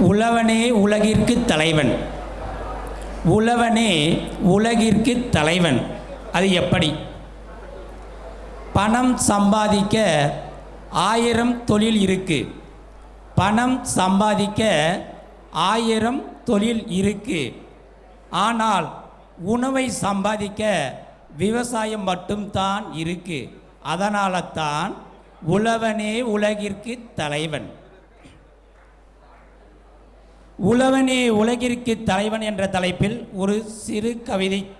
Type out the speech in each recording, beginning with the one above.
உழவனே உலகிற்கு தலைவன். உழவனே உலகிற்கு தலைவன். அது எப்படி? பணம் சம்பாதிக்க ஆயிரம் தொழில் இருக்கு. பணம் சம்பாதிக்க ஆயிரம் தொழில் இருக்கு. ஆனால் உணவை சம்பாதிக்க விவசாயம் மட்டும்தான் இருக்கு. அதனால தான் உழவனே உலகிற்கு தலைவன். உழவனே உலகிற்கு தலைவன் என்ற தலைப்பில் ஒரு சிறு கவிதை.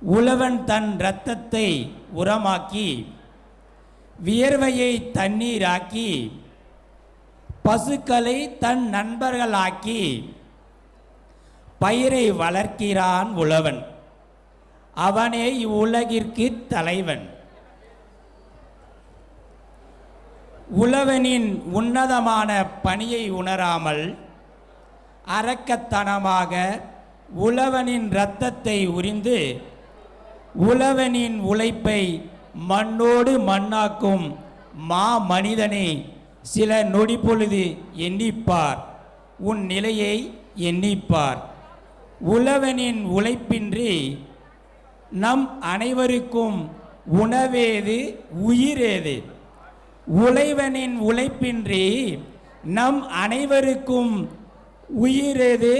உழவன் தன் இரத்தத்தை உரமாக்கி வியர்வையை தண்ணீராக்கி பசுக்களை தன் நண்பர்களாக்கி பயிரை வளர்க்கிறான் உழவன். அவனே இவ்வுலகிற்கு தலைவன். உழவனின் உன்னதமான பணியை உணராமல் அரக்கத்தனமாக உழவனின் இரத்தத்தை உறிந்து உழவனின் உழைப்பை மண்ணோடு மண்ணாக்கும் மா மனிதனை சில நொடி பொழுது எண்ணிப்பார். உன் நிலையை எண்ணிப்பார். உழவனின் உழைப்பின்றி நம் அனைவருக்கும் உணவேது உயிரேது? உழைவனின் உழைப்பின்றி நம் அனைவருக்கும் உயிரேது?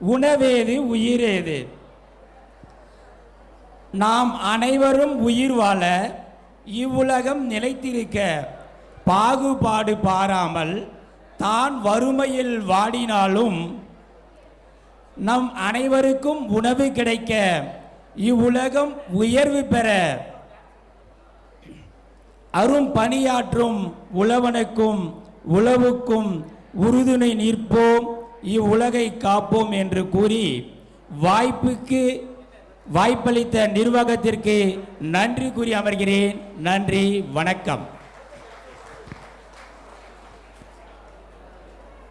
உணவேது உயிரேது? நாம் அனைவரும் உயிர் வாழ இவ்வுலகம் நிலைத்திருக்க பாகுபாடு பாராமல் தான் வறுமையில் வாடினாலும் நம் அனைவருக்கும் உணவு கிடைக்க இவ்வுலகம் உயர்வு பெற அரும் பணியாற்றும் உழவனுக்கும் உழவுக்கும் உறுதுணை நிற்போம் இவ்வுலகை காப்போம் என்று கூறி வாய்ப்புக்கு வாய்ப்பளித்த நிர்வாகத்திற்கு நன்றி கூறி அமர்கிறேன். நன்றி வணக்கம்.